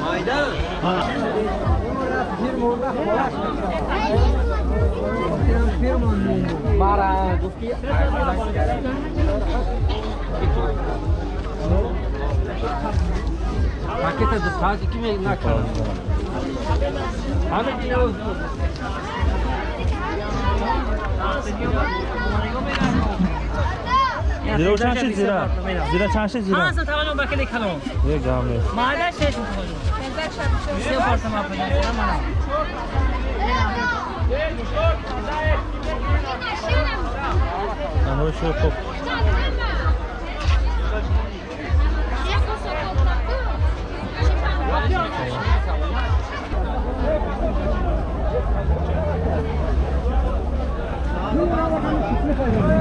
Maydan. Para, gufti. Paqueta do Sade que vem na cara. Olha. Não, tem que زیرا چند شد زیرا زیرا چند شد زیرا هانسو توانو بکلی کلام یه گامه مالا شش میکنم سه پارتم اپنی مانا اما شو خوب Thank you.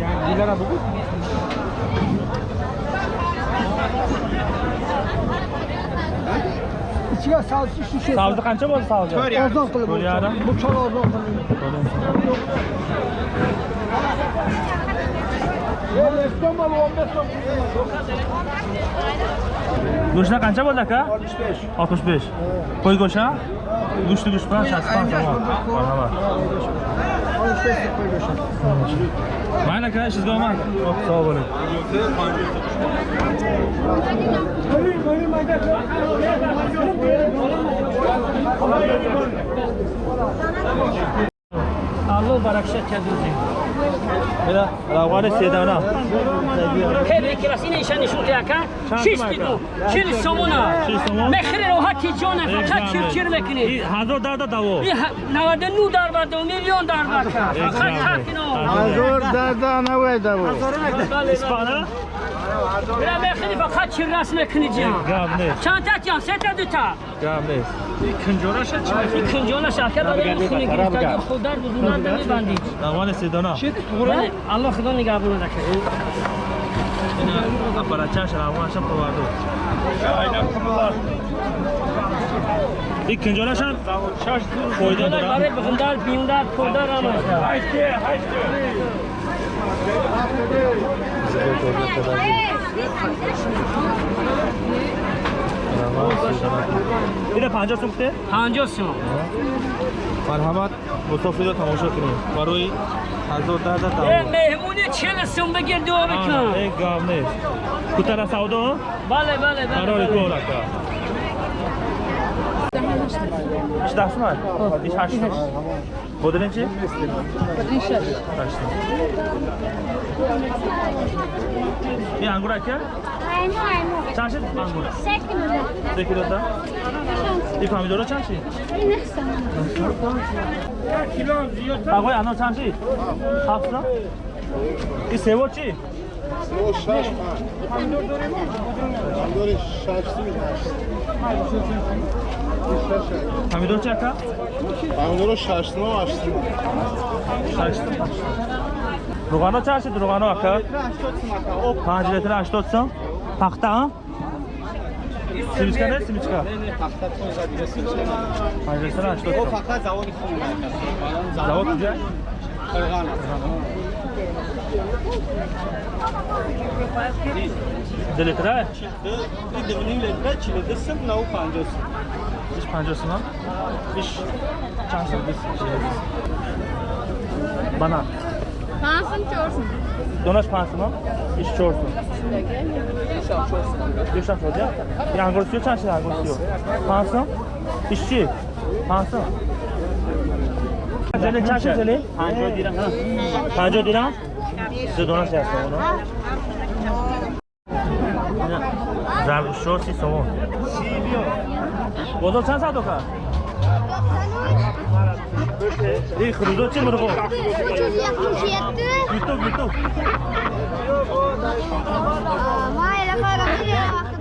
Yani Dilara bugün. İçine salçı şişe. Savcı kança bozdu savcı? Kör yarısı. Ozan kılı. Kör yarı. Bu çol ozan kılı. Go'shtlar qancha bo'ldi aka? 65. 65. Qo'y go'shti? Go'shti go'sht bilan 60 so'm. Marhamat. معنا كاش زمان صور Баракшат кадузи Bela, ravg'ani sedana. хеле килас ин ишани шутяка шистиду чил сомона? Чил сомон? мехри роҳати ҷона фақат чирчир мекунед Hazor darda davo. навадану дарбаду миллион дарбака фақат ҳақино Azor dada navay davu. Ispana? Бира мехри фақат чиррас мекунед ҷан Gap ne? чанта ҷан сета дута Gap ne? ин кунҷона шарка барои хуни гирифтаги худар бузунанда мебандид Ravg'ani sedana. бале алло худо нигаҳбона дакад Aparacha ravg'ani shab qo'yardi. İkinci olaşan koydu Ҷона dura. барои бихундар биндар пурдар زیبا کردن کردن دیده پنجا سوم کته؟ پنجا سوم مرحمت مسافر را تماشا کنیم برای هزار ده ده ده مهمونی چل سوم بگیر دعا بکن این گام نیست کتر سودا؟ بله بله بله برای دو رکه 18 сумат? 18 сумат. Бодрин чи? Бодрин 6. 6. И ангур ака? Айну, айну. Чанд шид ангур? 3 килода. 3 килода? И помидора чанд шид? 9 сумат. 1 кило зиёда. Агой анор чанд шид? 7 сумат. И сево чи? Чӣ? Помидор чӣ ака? Помидору шаштма, аштма. Шаштум. Руғано чӣ ҳастид руғано ака? 5 литр 80 сом. Пахта а? Симичка не симичка? 5 литр 80 сом. Фақат заводи худ Завод куҷа? Қирған. دلی کرای؟ دی دونی لیتره چلی دسم نو پانجوس بیش پانجوس نم؟ بیش چند سال بیس چلی بیس بنا Pansın çorsun. Donaş pansın mı? İş çorsun. Düşan çorsun. Düşan çorsun. Yani görüyor çan şey görüyor. Pansın. İşçi. Pansın. Zeli çan şey zeli. Panjo dirham. Panjo. Su dona se asomó, ¿no? Zargushó sí somó. Sí, vio. ¿Vos dos chance a tocar? Эй, хрудо чи мурго? Ютуб, ютуб. Майла, хайра, хайра.